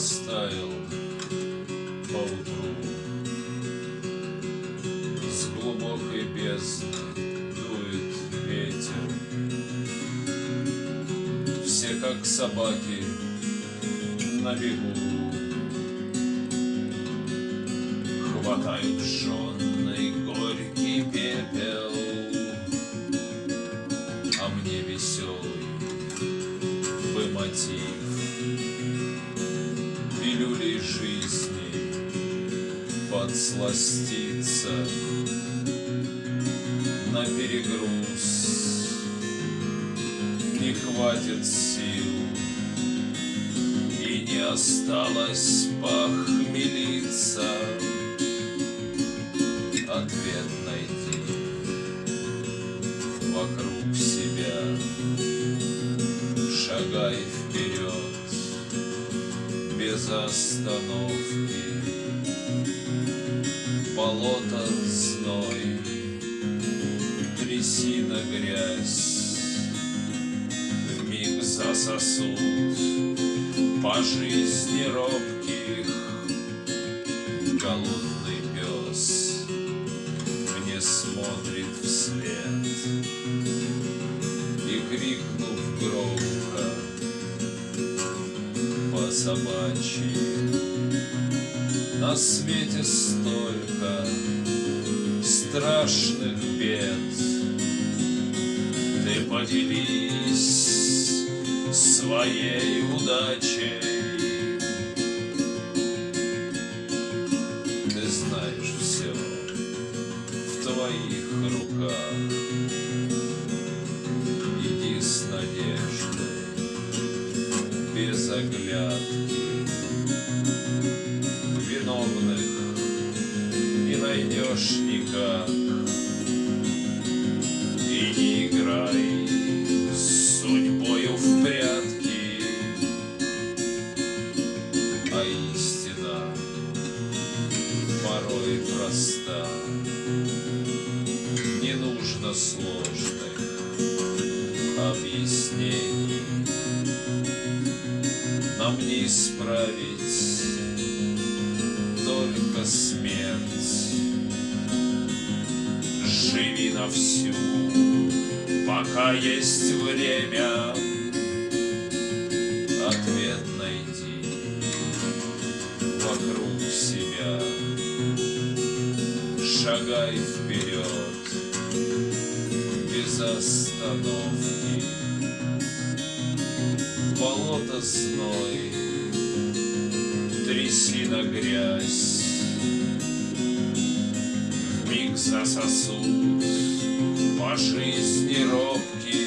оставил поутру. С глубокой бездны дует ветер. Все как собаки на бегу хватают жен. Жизни подсластиться На перегруз. Не хватит сил И не осталось похмелиться. Ответ найди вокруг себя. Шагай вперед без остановки. Болото зной, трясина грязь. Вмиг засосут по жизни робких по собачьи. На свете столько страшных бед. Ты поделись своей удачей. Ты знаешь все в твоих руках оглядки Виновных не найдешь никак. И не играй с судьбою в прятки. А истина порой проста. Не нужно сложных объяснений Нам не исправить только смерть. Живи на всю, пока есть время. Ответ найди вокруг себя. Шагай вперед без остановки Болото зной, трясина грязь. Вмиг засосут по жизни робких